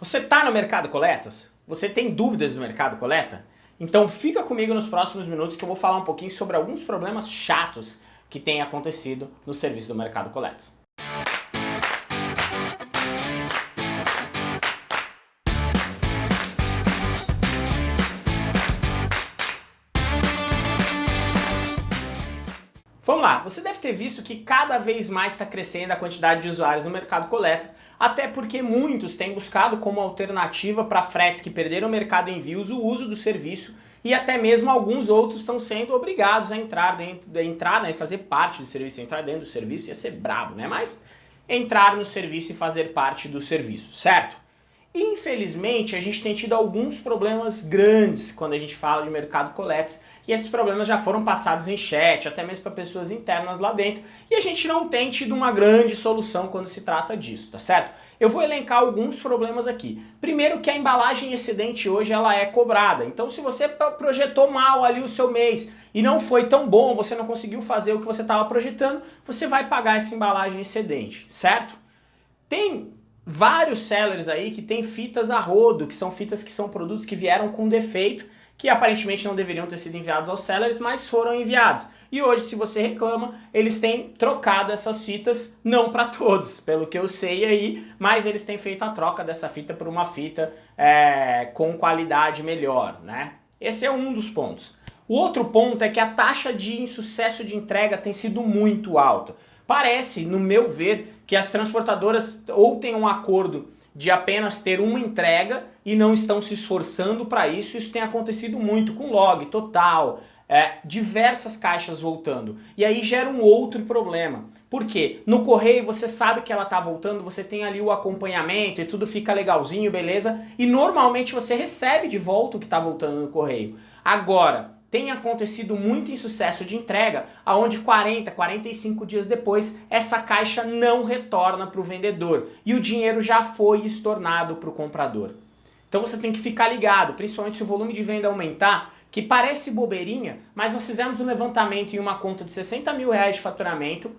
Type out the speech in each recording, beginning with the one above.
Você está no Mercado Coletas? Você tem dúvidas do Mercado Coleta? Então fica comigo nos próximos minutos que eu vou falar um pouquinho sobre alguns problemas chatos que têm acontecido no serviço do Mercado Coletas. Vamos lá, você deve ter visto que cada vez mais está crescendo a quantidade de usuários no mercado coletas, até porque muitos têm buscado como alternativa para fretes que perderam o mercado envios o uso do serviço e até mesmo alguns outros estão sendo obrigados a entrar dentro, a entrar, né, fazer parte do serviço, entrar dentro do serviço ia ser brabo, né? Mas entrar no serviço e fazer parte do serviço, certo? Infelizmente, a gente tem tido alguns problemas grandes quando a gente fala de mercado coletas e esses problemas já foram passados em chat, até mesmo para pessoas internas lá dentro e a gente não tem tido uma grande solução quando se trata disso, tá certo? Eu vou elencar alguns problemas aqui. Primeiro que a embalagem excedente hoje ela é cobrada, então se você projetou mal ali o seu mês e não foi tão bom, você não conseguiu fazer o que você estava projetando, você vai pagar essa embalagem excedente, certo? Tem vários sellers aí que tem fitas a rodo, que são fitas que são produtos que vieram com defeito, que aparentemente não deveriam ter sido enviados aos sellers, mas foram enviados. E hoje, se você reclama, eles têm trocado essas fitas, não para todos, pelo que eu sei aí, mas eles têm feito a troca dessa fita por uma fita é, com qualidade melhor, né? Esse é um dos pontos. O outro ponto é que a taxa de insucesso de entrega tem sido muito alta. Parece, no meu ver, que as transportadoras ou têm um acordo de apenas ter uma entrega e não estão se esforçando para isso. Isso tem acontecido muito com log, total, é, diversas caixas voltando. E aí gera um outro problema. Por quê? No correio você sabe que ela está voltando, você tem ali o acompanhamento e tudo fica legalzinho, beleza? E normalmente você recebe de volta o que está voltando no correio. Agora, tem acontecido muito insucesso de entrega, aonde 40, 45 dias depois essa caixa não retorna para o vendedor e o dinheiro já foi estornado para o comprador. Então você tem que ficar ligado, principalmente se o volume de venda aumentar, que parece bobeirinha, mas nós fizemos um levantamento em uma conta de 60 mil reais de faturamento,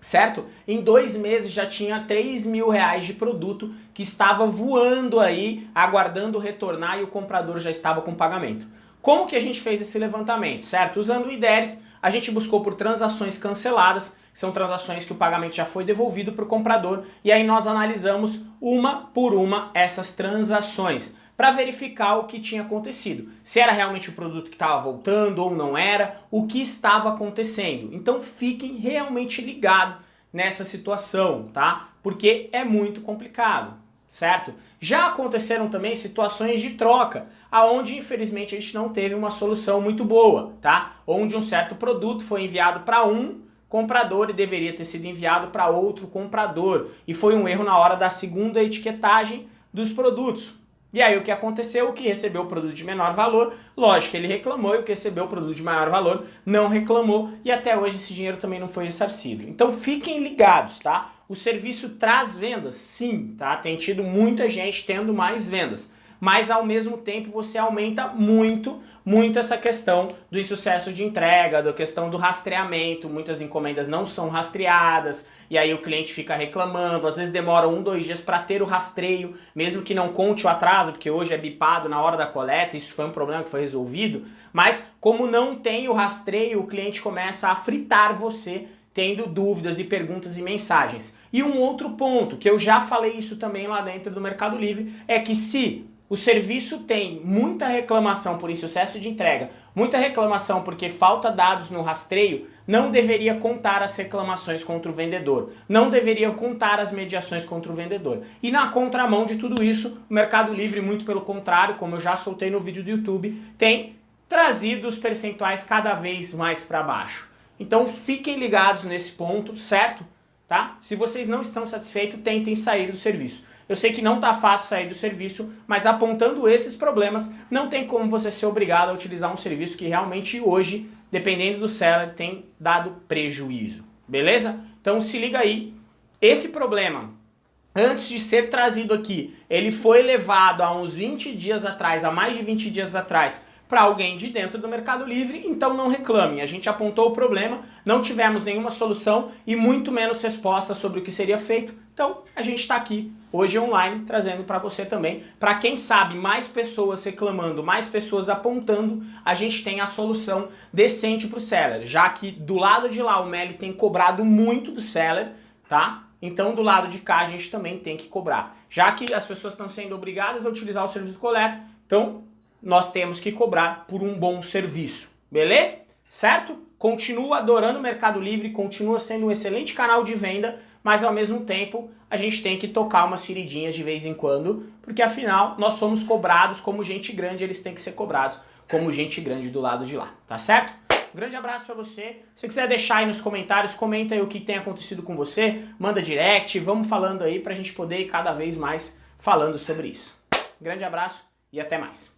certo? Em dois meses já tinha 3 mil reais de produto que estava voando aí, aguardando retornar e o comprador já estava com pagamento. Como que a gente fez esse levantamento, certo? Usando o IDERES, a gente buscou por transações canceladas, são transações que o pagamento já foi devolvido para o comprador, e aí nós analisamos uma por uma essas transações para verificar o que tinha acontecido. Se era realmente o produto que estava voltando ou não era, o que estava acontecendo. Então fiquem realmente ligados nessa situação, tá? Porque é muito complicado certo? Já aconteceram também situações de troca, aonde infelizmente a gente não teve uma solução muito boa, tá? Onde um certo produto foi enviado para um comprador e deveria ter sido enviado para outro comprador. E foi um erro na hora da segunda etiquetagem dos produtos. E aí o que aconteceu? O que recebeu o produto de menor valor, lógico, ele reclamou e o que recebeu o produto de maior valor não reclamou e até hoje esse dinheiro também não foi ressarcido. Então fiquem ligados, tá? O serviço traz vendas? Sim, tá? Tem tido muita gente tendo mais vendas mas ao mesmo tempo você aumenta muito, muito essa questão do insucesso de entrega, da questão do rastreamento, muitas encomendas não são rastreadas, e aí o cliente fica reclamando, às vezes demora um, dois dias para ter o rastreio, mesmo que não conte o atraso, porque hoje é bipado na hora da coleta, isso foi um problema que foi resolvido, mas como não tem o rastreio, o cliente começa a fritar você tendo dúvidas e perguntas e mensagens. E um outro ponto, que eu já falei isso também lá dentro do Mercado Livre, é que se o serviço tem muita reclamação por insucesso de entrega, muita reclamação porque falta dados no rastreio, não deveria contar as reclamações contra o vendedor, não deveria contar as mediações contra o vendedor. E na contramão de tudo isso, o Mercado Livre, muito pelo contrário, como eu já soltei no vídeo do YouTube, tem trazido os percentuais cada vez mais para baixo. Então fiquem ligados nesse ponto, certo? Tá? Se vocês não estão satisfeitos, tentem sair do serviço. Eu sei que não está fácil sair do serviço, mas apontando esses problemas, não tem como você ser obrigado a utilizar um serviço que realmente hoje, dependendo do seller, tem dado prejuízo. Beleza? Então se liga aí. Esse problema, antes de ser trazido aqui, ele foi levado há uns 20 dias atrás, há mais de 20 dias atrás, para alguém de dentro do Mercado Livre, então não reclame. A gente apontou o problema, não tivemos nenhuma solução e muito menos resposta sobre o que seria feito, Então a gente está aqui hoje online trazendo para você também. Para quem sabe, mais pessoas reclamando, mais pessoas apontando, a gente tem a solução decente para o seller. Já que do lado de lá o Meli tem cobrado muito do seller, tá? Então do lado de cá a gente também tem que cobrar. Já que as pessoas estão sendo obrigadas a utilizar o serviço de coleta, então nós temos que cobrar por um bom serviço. Beleza? Certo? Continua adorando o Mercado Livre, continua sendo um excelente canal de venda, mas ao mesmo tempo a gente tem que tocar umas feridinhas de vez em quando, porque afinal nós somos cobrados como gente grande, eles têm que ser cobrados como gente grande do lado de lá, tá certo? Grande abraço pra você. Se quiser deixar aí nos comentários, comenta aí o que tem acontecido com você, manda direct, vamos falando aí pra gente poder ir cada vez mais falando sobre isso. Grande abraço e até mais.